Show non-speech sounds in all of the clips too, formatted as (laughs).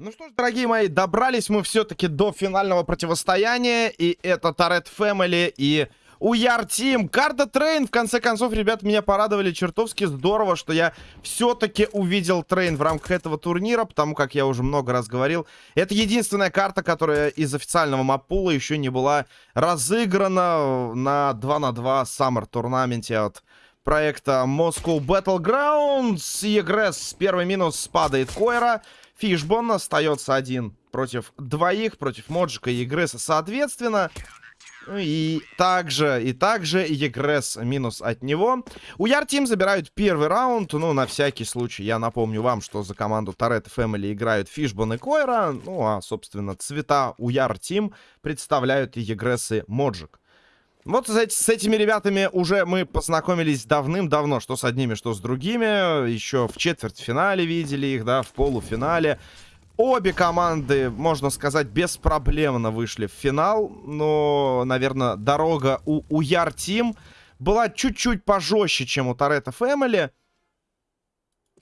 Ну что ж, дорогие мои, добрались мы все-таки до финального противостояния. И это Toretto Family и Уяр Team. Карта Train, в конце концов, ребят, меня порадовали чертовски здорово, что я все-таки увидел Train в рамках этого турнира, потому как я уже много раз говорил. Это единственная карта, которая из официального маппула еще не была разыграна на 2 на 2 Summer tournament е от проекта Moscow Battlegrounds. Егресс, первый минус падает Койра. Фишбон остается один против двоих, против Моджика и Егресса соответственно. Ну и также, и также Егресс минус от него. У Яртим забирают первый раунд. Ну, на всякий случай, я напомню вам, что за команду Торет Фэмили играют Фишбон и Койра. Ну, а, собственно, цвета у Яртим представляют Егресс и Моджик. Вот с, этими ребятами уже мы познакомились давным-давно, что с одними, что с другими. Еще в четвертьфинале видели их, да, в полуфинале. Обе команды, можно сказать, беспроблемно вышли в финал. Но, наверное, дорога у, у Яр Тим была чуть-чуть пожестче, чем у Торетто Фэмили.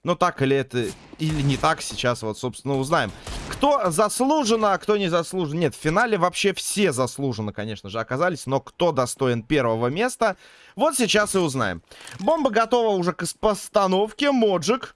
Но так или это, или не так, сейчас вот, собственно, узнаем. Кто заслуженно, а кто не заслуженно. Нет, в финале вообще все заслуженно, конечно же, оказались. Но кто достоин первого места, вот сейчас и узнаем. Бомба готова уже к постановке. Моджик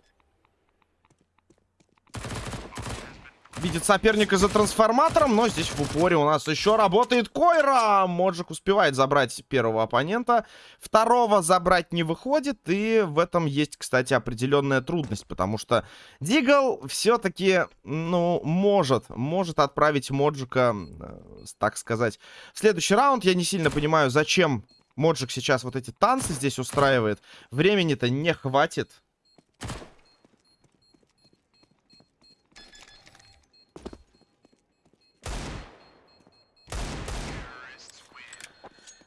видит соперника за трансформатором, но здесь в упоре у нас еще работает Койра. Моджик успевает забрать первого оппонента, второго забрать не выходит, и в этом есть, кстати, определенная трудность, потому что Дигл все-таки, ну, может, может отправить Моджика, э, так сказать, в следующий раунд. Я не сильно понимаю, зачем Моджик сейчас вот эти танцы здесь устраивает. Времени-то не хватит.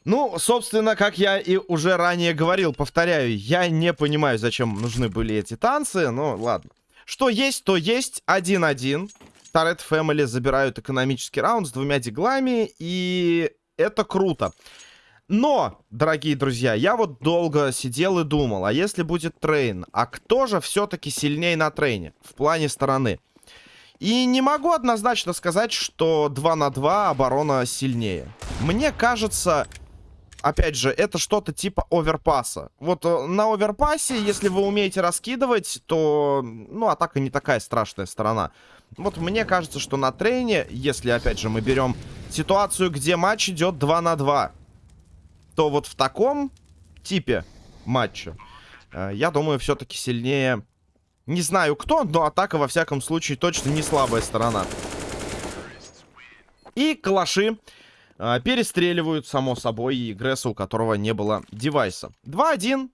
Ну, собственно, как я и уже ранее говорил, повторяю, я не понимаю, зачем нужны были эти танцы, но ладно. Что есть, то есть. 1-1. Торет Фэмили забирают экономический раунд с двумя диглами, и это круто. Но, дорогие друзья, я вот долго сидел и думал, а если будет трейн, а кто же все-таки сильнее на трейне в плане стороны? И не могу однозначно сказать, что 2 на 2 оборона сильнее. Мне кажется, опять же, это что-то типа оверпаса. Вот э, на оверпасе, если вы умеете раскидывать, то, ну, атака не такая страшная сторона. Вот мне кажется, что на трейне, если, опять же, мы берем ситуацию, где матч идет 2 на 2, то вот в таком типе матча, э, я думаю, все-таки сильнее... Не знаю кто, но атака, во всяком случае, точно не слабая сторона. И калаши э, перестреливают, само собой, Гресса, у которого не было девайса. 2-1.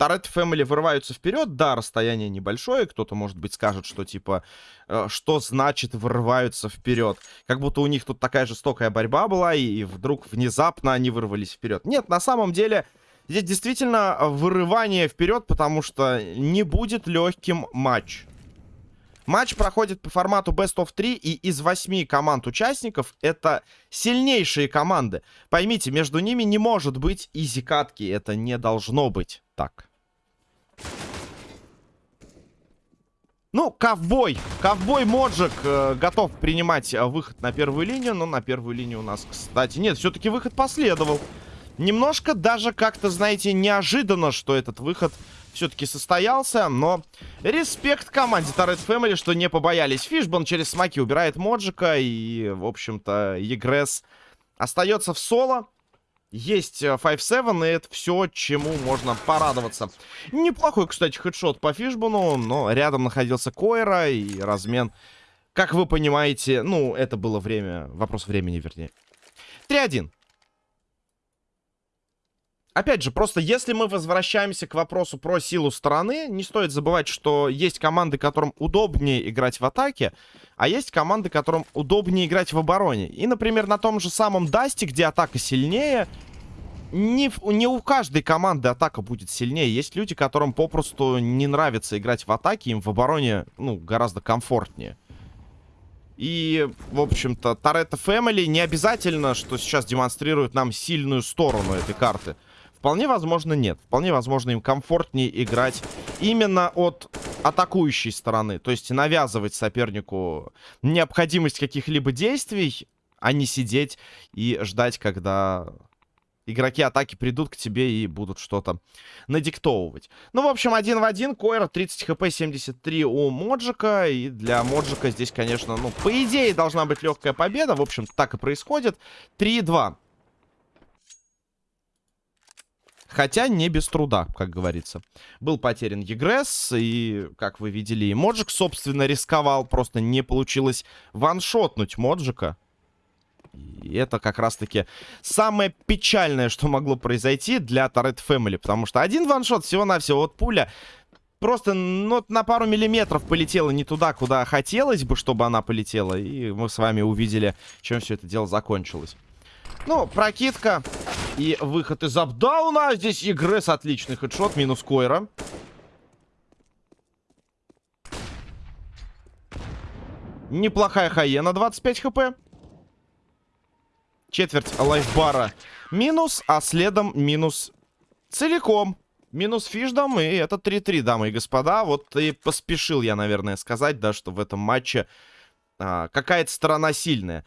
Торет Фэмили вырываются вперед. Да, расстояние небольшое. Кто-то, может быть, скажет, что, типа, э, что значит вырываются вперед. Как будто у них тут такая жестокая борьба была, и вдруг внезапно они вырвались вперед. Нет, на самом деле, здесь действительно вырывание вперед, потому что не будет легким матч. Матч проходит по формату Best of 3, и из 8 команд участников это сильнейшие команды. Поймите, между ними не может быть изи-катки, это не должно быть так. Ну, ковбой. Ковбой Моджик э, готов принимать э, выход на первую линию. Но на первую линию у нас, кстати, нет, все-таки выход последовал. Немножко даже как-то, знаете, неожиданно, что этот выход все-таки состоялся, но респект команде Торрет Family, что не побоялись. Фишбон через смаки убирает Моджика, и, в общем-то, Егресс остается в соло. Есть 5-7, э, и это все, чему можно порадоваться. Неплохой, кстати, хедшот по Фишбону, но рядом находился Койра, и размен, как вы понимаете, ну, это было время, вопрос времени, вернее. 3-1. Опять же, просто если мы возвращаемся к вопросу про силу стороны, не стоит забывать, что есть команды, которым удобнее играть в атаке, а есть команды, которым удобнее играть в обороне. И, например, на том же самом Дасте, где атака сильнее, не, не у каждой команды атака будет сильнее. Есть люди, которым попросту не нравится играть в атаке, им в обороне, ну, гораздо комфортнее. И, в общем-то, Торетто Фэмили не обязательно, что сейчас демонстрирует нам сильную сторону этой карты. Вполне возможно, нет. Вполне возможно, им комфортнее играть именно от атакующей стороны. То есть навязывать сопернику необходимость каких-либо действий, а не сидеть и ждать, когда игроки атаки придут к тебе и будут что-то надиктовывать. Ну, в общем, один в один. Койра 30 хп, 73 у Моджика. И для Моджика здесь, конечно, ну, по идее, должна быть легкая победа. В общем, так и происходит. 3-2. Хотя не без труда, как говорится. Был потерян Егресс, и, как вы видели, и Моджик, собственно, рисковал. Просто не получилось ваншотнуть Моджика. И это как раз-таки самое печальное, что могло произойти для Торрет Фэмили. Потому что один ваншот всего-навсего, вот пуля просто ну, на пару миллиметров полетела не туда, куда хотелось бы, чтобы она полетела. И мы с вами увидели, чем все это дело закончилось. Ну, прокидка и выход из апдауна. Здесь Игрес отличный хедшот, минус Койра. Неплохая Хаена, 25 хп. Четверть лайфбара минус, а следом минус целиком. Минус фишдом, и это 3-3, дамы и господа. Вот и поспешил я, наверное, сказать, да, что в этом матче а, какая-то сторона сильная.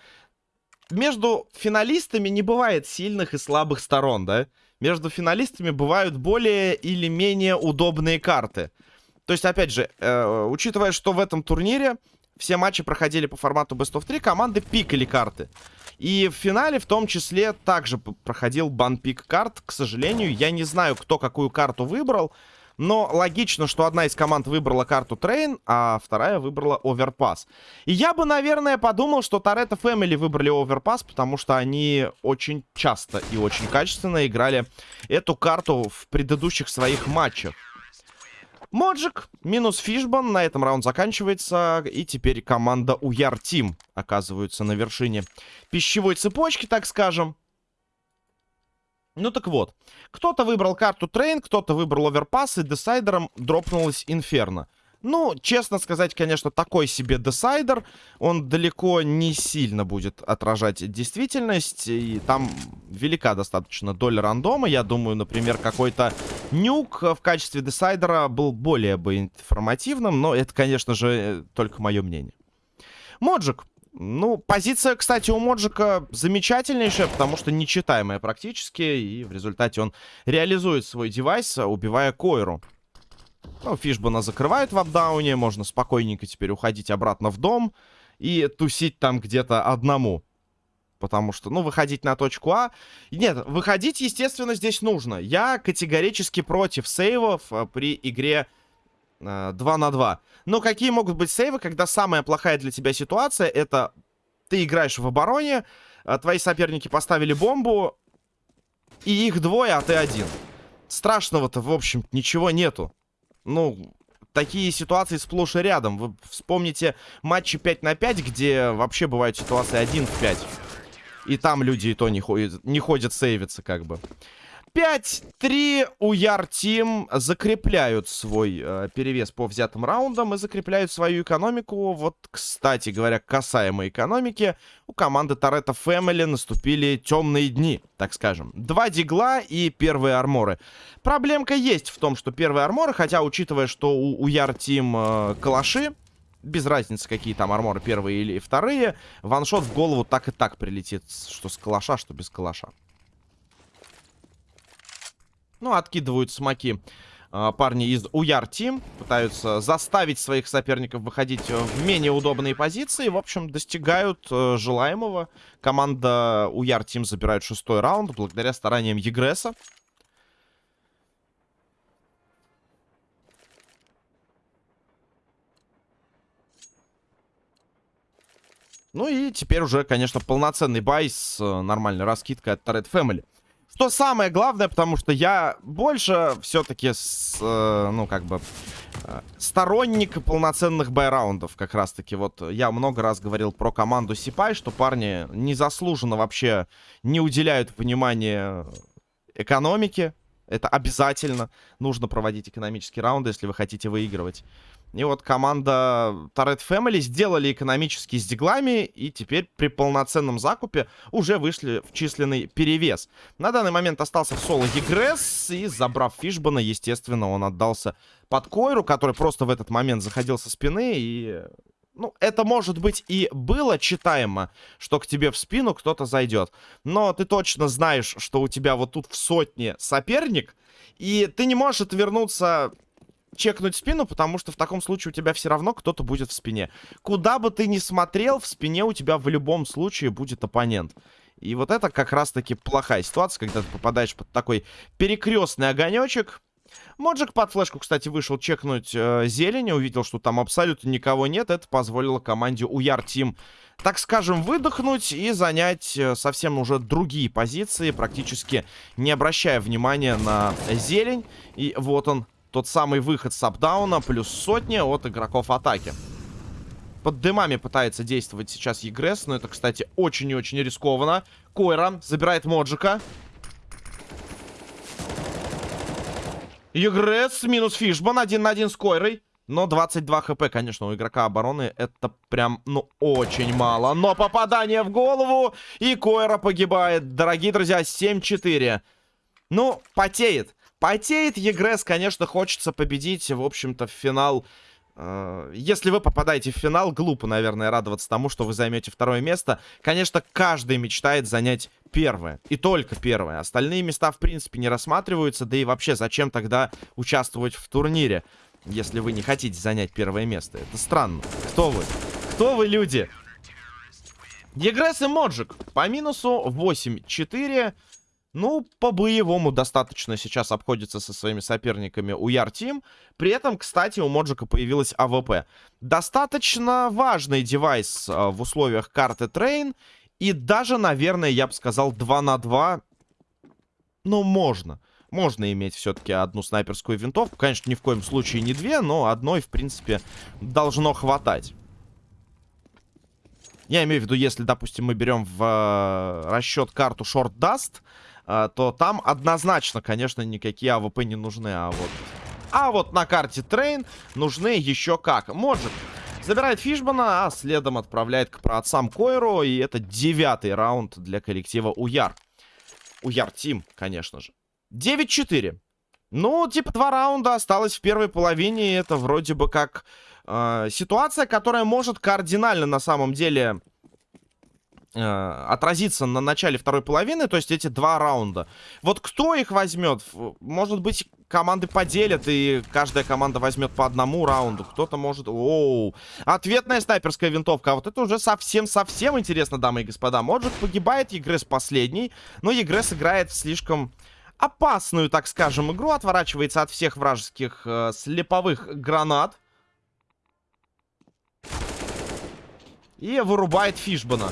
Между финалистами не бывает сильных и слабых сторон, да? Между финалистами бывают более или менее удобные карты. То есть, опять же, э, учитывая, что в этом турнире все матчи проходили по формату Best of 3, команды пикали карты. И в финале в том числе также проходил банпик карт. К сожалению, я не знаю, кто какую карту выбрал. Но логично, что одна из команд выбрала карту Train, а вторая выбрала Overpass. И я бы, наверное, подумал, что Toretto Family выбрали Overpass, потому что они очень часто и очень качественно играли эту карту в предыдущих своих матчах. Моджик минус Фишбан. На этом раунд заканчивается. И теперь команда Уяр Team оказывается на вершине пищевой цепочки, так скажем. Ну так вот. Кто-то выбрал карту Train, кто-то выбрал Overpass, и decider ом дропнулась Инферно. Ну, честно сказать, конечно, такой себе десайдер. Он далеко не сильно будет отражать действительность. И там велика достаточно доля рандома. Я думаю, например, какой-то нюк в качестве десайдера был более бы информативным. Но это, конечно же, только мое мнение. Моджик. Ну, позиция, кстати, у Моджика замечательнейшая, потому что нечитаемая практически. И в результате он реализует свой девайс, убивая Койру. Ну, Фишбана закрывают в апдауне. Можно спокойненько теперь уходить обратно в дом. И тусить там где-то одному. Потому что, ну, выходить на точку А... Нет, выходить, естественно, здесь нужно. Я категорически против сейвов э, при игре 2 на 2. Но какие могут быть сейвы, когда самая плохая для тебя ситуация, это ты играешь в обороне, а твои соперники поставили бомбу, и их двое, а ты один. Страшного-то, в общем, ничего нету ну, такие ситуации сплошь и рядом. Вы вспомните матчи 5 на 5, где вообще бывают ситуации 1 в 5. И там люди и то не ходят, не ходят сейвиться, как бы. 5-3 у Яр Тим закрепляют свой э, перевес по взятым раундам и закрепляют свою экономику. Вот, кстати говоря, касаемо экономики, у команды Торетто Фэмили наступили темные дни, так скажем. Два дигла и первые арморы. Проблемка есть в том, что первые арморы, хотя, учитывая, что у, у Яр Тим э, калаши, без разницы, какие там арморы, первые или вторые, ваншот в голову так и так прилетит, что с калаша, что без калаша. Ну, откидывают смоки э, парни из Уяр Тим. Пытаются заставить своих соперников выходить в менее удобные позиции. В общем, достигают э, желаемого. Команда Уяр Тим забирает шестой раунд благодаря стараниям Егреса. Ну и теперь уже, конечно, полноценный бай с э, нормальной раскидкой от Торрет Family. Что самое главное, потому что я больше все-таки, э, ну, как бы, э, сторонник полноценных байраундов, как раз-таки. Вот я много раз говорил про команду Сипай, что парни незаслуженно вообще не уделяют внимания экономике. Это обязательно. Нужно проводить экономические раунды, если вы хотите выигрывать. И вот команда Turret Family сделали экономические с диглами и теперь при полноценном закупе уже вышли в численный перевес. На данный момент остался в соло Егресс и забрав Фишбана, естественно, он отдался под Койру, который просто в этот момент заходил со спины и... Ну, это, может быть, и было читаемо, что к тебе в спину кто-то зайдет. Но ты точно знаешь, что у тебя вот тут в сотне соперник, и ты не можешь отвернуться чекнуть спину, потому что в таком случае у тебя все равно кто-то будет в спине. Куда бы ты ни смотрел, в спине у тебя в любом случае будет оппонент. И вот это как раз-таки плохая ситуация, когда ты попадаешь под такой перекрестный огонечек. Моджик под флешку, кстати, вышел чекнуть э, зелень, увидел, что там абсолютно никого нет. Это позволило команде Уяр Тим, так скажем, выдохнуть и занять э, совсем уже другие позиции, практически не обращая внимания на зелень. И вот он, тот самый выход с апдауна, плюс сотня от игроков атаки. Под дымами пытается действовать сейчас Егресс, но это, кстати, очень и очень рискованно. Койра забирает Моджика. Егресс минус Фишбан, один на один с Койрой. Но 22 хп, конечно, у игрока обороны это прям, ну, очень мало. Но попадание в голову, и Койра погибает. Дорогие друзья, 7-4. Ну, потеет. Потеет Егресс, конечно, хочется победить, в общем-то, в финал. Э, если вы попадаете в финал, глупо, наверное, радоваться тому, что вы займете второе место. Конечно, каждый мечтает занять первое. И только первое. Остальные места, в принципе, не рассматриваются. Да и вообще, зачем тогда участвовать в турнире, если вы не хотите занять первое место? Это странно. Кто вы? Кто вы, люди? Егресс и Моджик. По минусу 8-4. Ну, по-боевому достаточно сейчас обходится со своими соперниками Уяр Team. При этом, кстати, у Моджика появилась АВП. Достаточно важный девайс э, в условиях карты Train. И даже, наверное, я бы сказал, 2 на 2. Ну, можно. Можно иметь все-таки одну снайперскую винтовку. Конечно, ни в коем случае не две, но одной, в принципе, должно хватать. Я имею в виду, если, допустим, мы берем в э, расчет карту Short Dust, а, то там однозначно, конечно, никакие АВП не нужны. А вот, а вот на карте Train нужны еще как. Может, забирает Фишбана, а следом отправляет к праотцам Койру. И это девятый раунд для коллектива Уяр. Уяр Team, конечно же. 9-4. Ну, типа, два раунда осталось в первой половине. И это вроде бы как э, ситуация, которая может кардинально на самом деле Э, отразиться на начале второй половины, то есть эти два раунда. Вот кто их возьмет? Может быть, команды поделят, и каждая команда возьмет по одному раунду. Кто-то может... Оу! Ответная снайперская винтовка. А вот это уже совсем-совсем интересно, дамы и господа. Моджик погибает, Егресс последний. Но Егресс играет слишком опасную, так скажем, игру. Отворачивается от всех вражеских э, слеповых гранат. И вырубает Фишбана.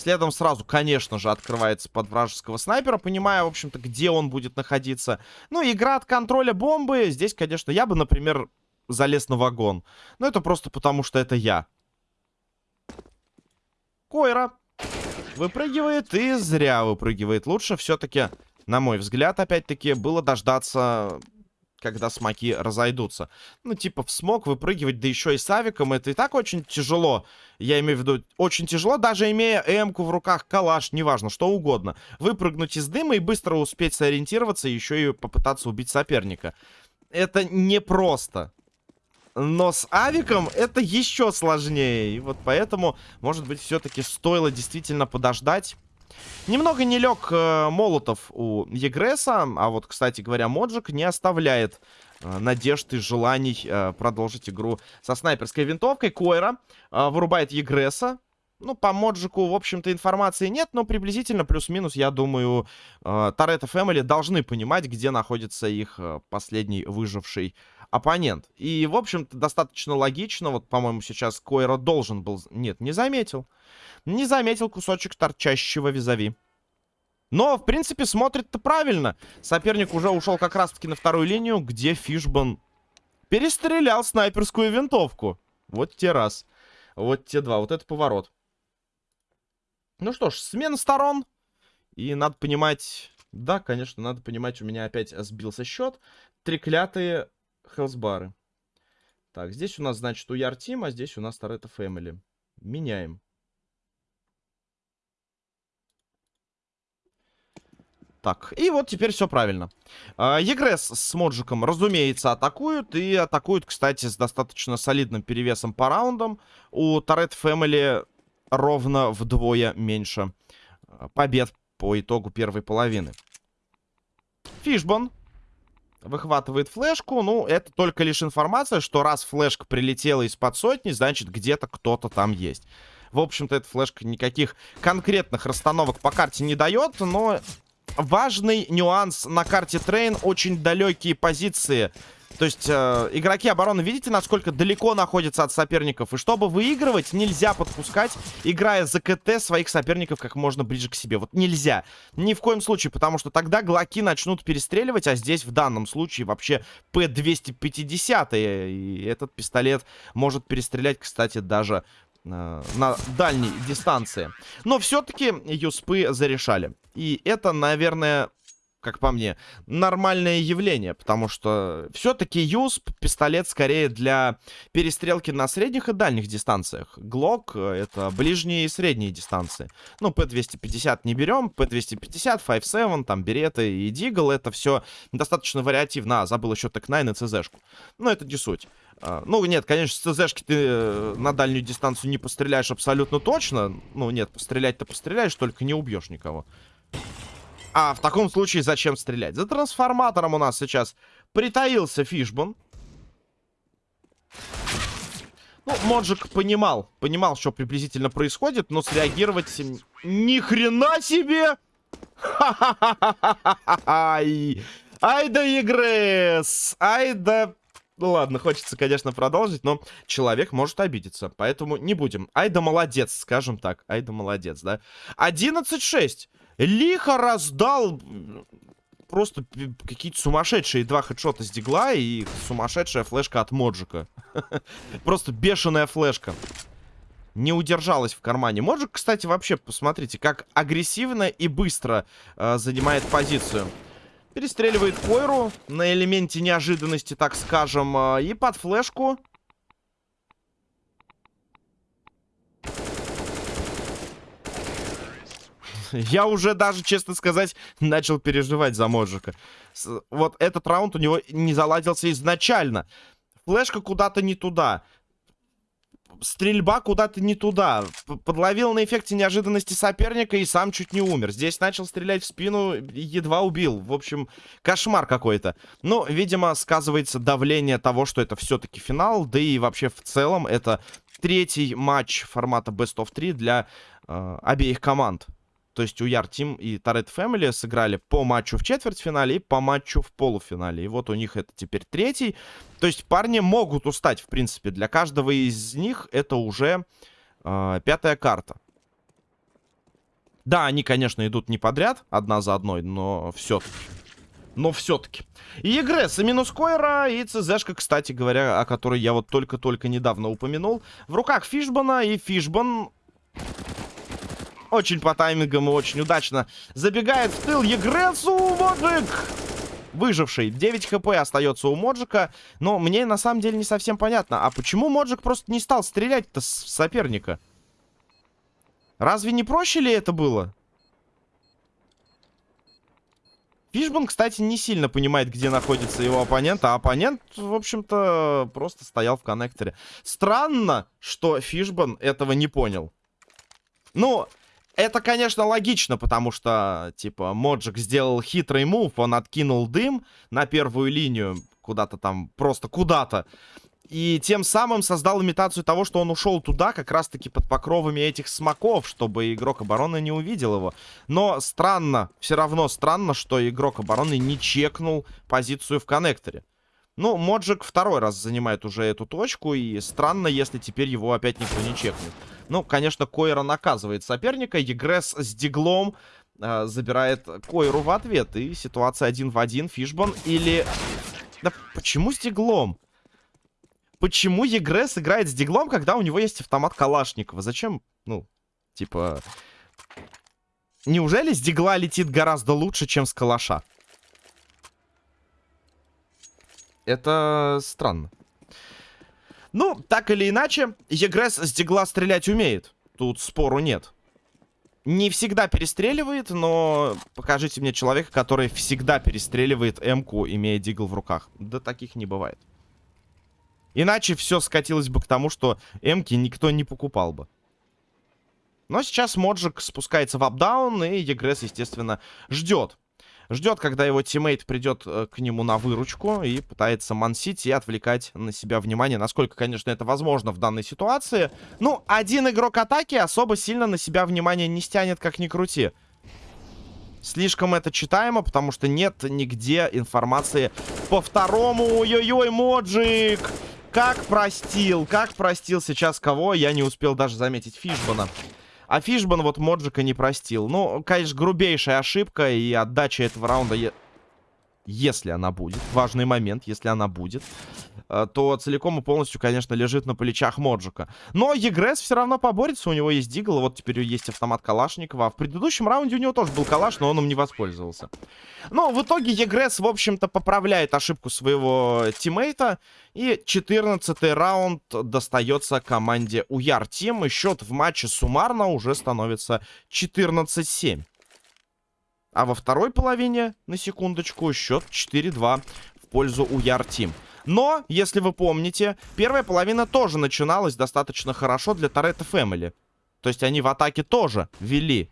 Следом сразу, конечно же, открывается под вражеского снайпера, понимая, в общем-то, где он будет находиться. Ну, игра от контроля бомбы. Здесь, конечно, я бы, например, залез на вагон. Но это просто потому, что это я. Койра выпрыгивает и зря выпрыгивает. Лучше все-таки, на мой взгляд, опять-таки, было дождаться когда смоки разойдутся. Ну, типа, в смог выпрыгивать, да еще и с авиком, это и так очень тяжело. Я имею в виду, очень тяжело, даже имея эмку в руках, калаш, неважно, что угодно. Выпрыгнуть из дыма и быстро успеть сориентироваться, еще и попытаться убить соперника. Это непросто. Но с авиком это еще сложнее. И вот поэтому, может быть, все-таки стоило действительно подождать Немного не лег э, Молотов у Егреса, а вот, кстати говоря, Моджик не оставляет э, надежд и желаний э, продолжить игру со снайперской винтовкой. Койра э, вырубает Егреса. Ну, по Моджику, в общем-то, информации нет, но приблизительно плюс-минус, я думаю, э, Торетто Фэмили должны понимать, где находится их э, последний выживший оппонент. И, в общем-то, достаточно логично. Вот, по-моему, сейчас Койра должен был... Нет, не заметил. Не заметил кусочек торчащего визави. Но, в принципе, смотрит-то правильно. Соперник уже ушел как раз-таки на вторую линию, где Фишбан перестрелял снайперскую винтовку. Вот те раз. Вот те два. Вот это поворот. Ну что ж, смена сторон. И надо понимать... Да, конечно, надо понимать, у меня опять сбился счет. Треклятые хелсбары. Так, здесь у нас, значит, у Яртим, а здесь у нас Торетто Фэмили. Меняем. Так, и вот теперь все правильно. А, Егресс с Моджиком, разумеется, атакуют. И атакуют, кстати, с достаточно солидным перевесом по раундам. У Торет Фэмили ровно вдвое меньше а, побед по итогу первой половины. Фишбон выхватывает флешку. Ну, это только лишь информация, что раз флешка прилетела из-под сотни, значит, где-то кто-то там есть. В общем-то, эта флешка никаких конкретных расстановок по карте не дает, но важный нюанс на карте Train. Очень далекие позиции. То есть э, игроки обороны, видите, насколько далеко находятся от соперников? И чтобы выигрывать, нельзя подпускать, играя за КТ своих соперников как можно ближе к себе. Вот нельзя. Ни в коем случае, потому что тогда глоки начнут перестреливать, а здесь в данном случае вообще П-250. И этот пистолет может перестрелять, кстати, даже Э, на дальней дистанции. Но все-таки юспы зарешали. И это, наверное, как по мне, нормальное явление, потому что все-таки юсп, пистолет скорее для перестрелки на средних и дальних дистанциях. Глок это ближние и средние дистанции. Ну, П-250 не берем, П-250, 5-7, там, Beretta и Deagle, это все достаточно вариативно. А, забыл еще Tec-9 и ЦЗшку. Но это не суть. А, ну, нет, конечно, с ЦЗшки ты э, на дальнюю дистанцию не постреляешь абсолютно точно. Ну, нет, пострелять-то постреляешь, только не убьешь никого. А в таком случае зачем стрелять? За трансформатором у нас сейчас притаился Фишбон. Ну, Моджик понимал, понимал, что приблизительно происходит, но среагировать ни хрена себе! Ай, ай да игрес! Ай да ну ладно, хочется, конечно, продолжить, но человек может обидеться. Поэтому не будем. Ай да молодец, скажем так. Ай да молодец, да. 11-6. Лихо раздал просто какие-то сумасшедшие два хедшота с дигла и сумасшедшая флешка от Моджика. (laughs) Просто бешеная флешка. Не удержалась в кармане. Моджик, кстати, вообще, посмотрите, как агрессивно и быстро э, занимает позицию. Перестреливает Койру на элементе неожиданности, так скажем. А, и под флешку... (laughs) Я уже даже, честно сказать, начал переживать за Моджика. Вот этот раунд у него не заладился изначально. Флешка куда-то не туда стрельба куда-то не туда. Подловил на эффекте неожиданности соперника и сам чуть не умер. Здесь начал стрелять в спину, едва убил. В общем, кошмар какой-то. Но, видимо, сказывается давление того, что это все-таки финал. Да и вообще в целом это третий матч формата Best of 3 для э, обеих команд. То есть у Яр Тим и Торет Фэмили сыграли по матчу в четвертьфинале и по матчу в полуфинале. И вот у них это теперь третий. То есть парни могут устать, в принципе. Для каждого из них это уже э, пятая карта. Да, они, конечно, идут не подряд, одна за одной, но все-таки. Но все-таки. И Егресс, и минус Койра, и ЦЗшка, кстати говоря, о которой я вот только-только недавно упомянул. В руках Фишбана, и Фишбан очень по таймингам и очень удачно. Забегает в тыл Егресу Моджик. Выживший. 9 хп остается у Моджика. Но мне на самом деле не совсем понятно. А почему Моджик просто не стал стрелять-то с соперника? Разве не проще ли это было? Фишбан, кстати, не сильно понимает, где находится его оппонент, а оппонент, в общем-то, просто стоял в коннекторе. Странно, что Фишбан этого не понял. Ну, это, конечно, логично, потому что, типа, Моджик сделал хитрый мув, он откинул дым на первую линию, куда-то там, просто куда-то. И тем самым создал имитацию того, что он ушел туда, как раз-таки под покровами этих смоков, чтобы игрок обороны не увидел его. Но странно, все равно странно, что игрок обороны не чекнул позицию в коннекторе. Ну, Моджик второй раз занимает уже эту точку, и странно, если теперь его опять никто не чекнет. Ну, конечно, Койра наказывает соперника. Егресс с диглом э, забирает Койру в ответ. И ситуация один в один. Фишбан или... Да почему с диглом? Почему Егресс играет с диглом, когда у него есть автомат Калашникова? Зачем, ну, типа... Неужели с дигла летит гораздо лучше, чем с калаша? Это странно. Ну, так или иначе, Егресс с дигла стрелять умеет. Тут спору нет. Не всегда перестреливает, но покажите мне человека, который всегда перестреливает М-ку, имея дигл в руках. Да таких не бывает. Иначе все скатилось бы к тому, что М-ки никто не покупал бы. Но сейчас Моджик спускается в апдаун, и Егресс, естественно, ждет. Ждет, когда его teammate придет э, к нему на выручку и пытается мансить и отвлекать на себя внимание. Насколько, конечно, это возможно в данной ситуации. Ну, один игрок атаки особо сильно на себя внимание не стянет, как ни крути. Слишком это читаемо, потому что нет нигде информации по второму. Ой-ой-ой, Моджик! Как простил, как простил сейчас кого, я не успел даже заметить Фишбана. А Фишбан вот Моджика не простил. Ну, конечно, грубейшая ошибка и отдача этого раунда... Если она будет, важный момент, если она будет, э, то целиком и полностью, конечно, лежит на плечах Моджика. Но Егресс все равно поборется, у него есть Дигл, вот теперь есть автомат Калашникова. В предыдущем раунде у него тоже был Калаш, но он им не воспользовался. Но в итоге Егресс, в общем-то, поправляет ошибку своего тиммейта. И 14 раунд достается команде Уяр Тим. И счет в матче суммарно уже становится 14-7. А во второй половине, на секундочку, счет 4-2 в пользу Уяр Тим. Но, если вы помните, первая половина тоже начиналась достаточно хорошо для Торетто Фэмили. То есть они в атаке тоже вели.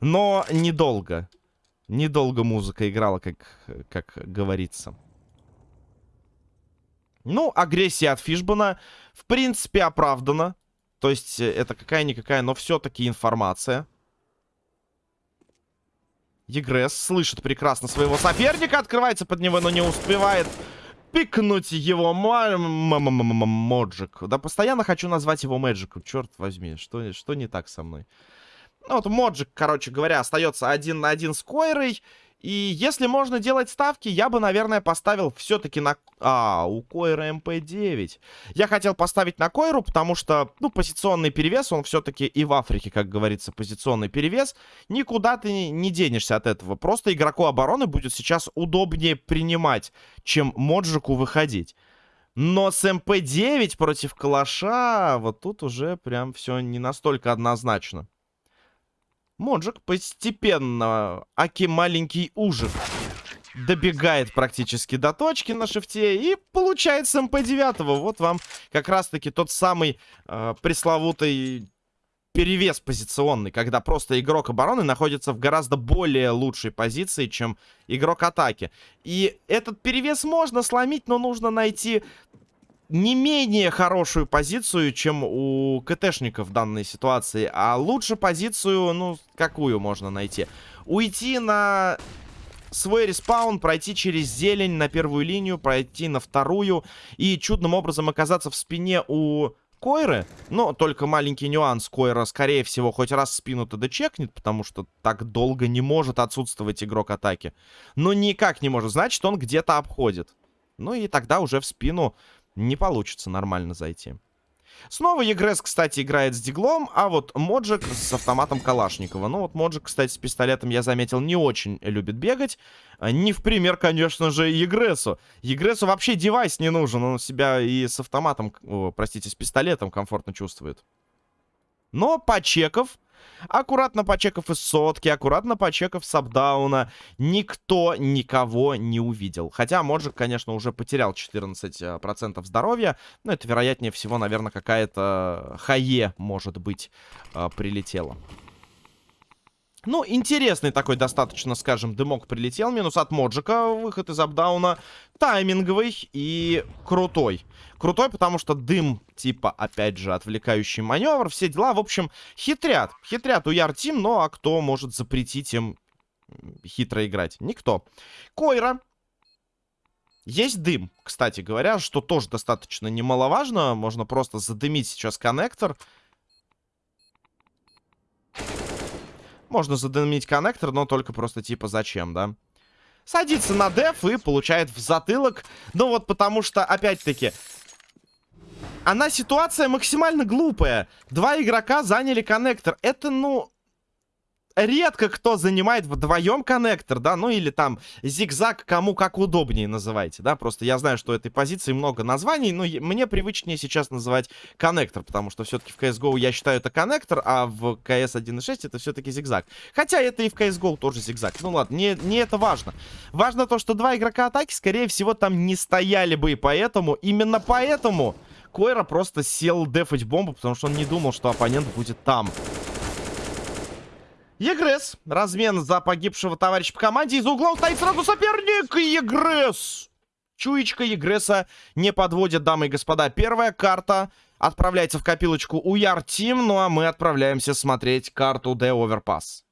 Но недолго. Недолго музыка играла, как, как говорится. Ну, агрессия от Фишбана, в принципе, оправдана. То есть это какая-никакая, но все-таки информация. Егресс слышит прекрасно своего соперника, открывается под него, но не успевает пикнуть его Моджик. Да постоянно хочу назвать его Мэджиком, черт возьми, что, что не так со мной. Ну вот Моджик, короче говоря, остается один на один с Койрой. И если можно делать ставки, я бы, наверное, поставил все-таки на... А, у Койра МП-9. Я хотел поставить на Койру, потому что, ну, позиционный перевес, он все-таки и в Африке, как говорится, позиционный перевес. Никуда ты не денешься от этого. Просто игроку обороны будет сейчас удобнее принимать, чем Моджику выходить. Но с МП-9 против Калаша, вот тут уже прям все не настолько однозначно. Моджик постепенно, аки маленький ужик, добегает практически до точки на шифте и получает с МП-9. Вот вам как раз-таки тот самый э, пресловутый перевес позиционный, когда просто игрок обороны находится в гораздо более лучшей позиции, чем игрок атаки. И этот перевес можно сломить, но нужно найти не менее хорошую позицию, чем у КТшников в данной ситуации. А лучше позицию, ну, какую можно найти? Уйти на свой респаун, пройти через зелень на первую линию, пройти на вторую и чудным образом оказаться в спине у Койры. Но только маленький нюанс. Койра, скорее всего, хоть раз спину-то дочекнет, потому что так долго не может отсутствовать игрок атаки. Но никак не может. Значит, он где-то обходит. Ну и тогда уже в спину не получится нормально зайти. Снова Егрес, кстати, играет с диглом, а вот Моджик с автоматом Калашникова. Ну вот Моджик, кстати, с пистолетом, я заметил, не очень любит бегать. А, не в пример, конечно же, Егресу. Егресу вообще девайс не нужен, он себя и с автоматом, о, простите, с пистолетом комфортно чувствует. Но почеков Аккуратно почекав из сотки, аккуратно почекав с апдауна, никто никого не увидел. Хотя Моджик, конечно, уже потерял 14% э, здоровья, но это, вероятнее всего, наверное, какая-то хае, может быть, э, прилетела. Ну, интересный такой достаточно, скажем, дымок прилетел. Минус от Моджика, выход из апдауна. Тайминговый и крутой. Крутой, потому что дым, типа, опять же, отвлекающий маневр, все дела. В общем, хитрят. Хитрят у Яртим, но а кто может запретить им хитро играть? Никто. Койра. Есть дым, кстати говоря, что тоже достаточно немаловажно. Можно просто задымить сейчас коннектор. Можно задымить коннектор, но только просто типа зачем, да? Садится на деф и получает в затылок. Ну вот потому что, опять-таки, она ситуация максимально глупая. Два игрока заняли коннектор. Это, ну... редко кто занимает вдвоем коннектор, да, ну или там зигзаг, кому как удобнее называйте, да, просто я знаю, что этой позиции много названий, но мне привычнее сейчас называть коннектор, потому что все-таки в CSGO я считаю это коннектор, а в CS 1.6 это все-таки зигзаг. Хотя это и в CSGO тоже зигзаг. Ну ладно, не, не это важно. Важно то, что два игрока атаки, скорее всего, там не стояли бы, и поэтому, именно поэтому... Койра просто сел дефать бомбу, потому что он не думал, что оппонент будет там. Егрес. Размен за погибшего товарища по команде. Из угла стоит сразу соперник. Егрес. Чуечка Егреса не подводит, дамы и господа. Первая карта отправляется в копилочку у Яр Тим. Ну а мы отправляемся смотреть карту The Overpass.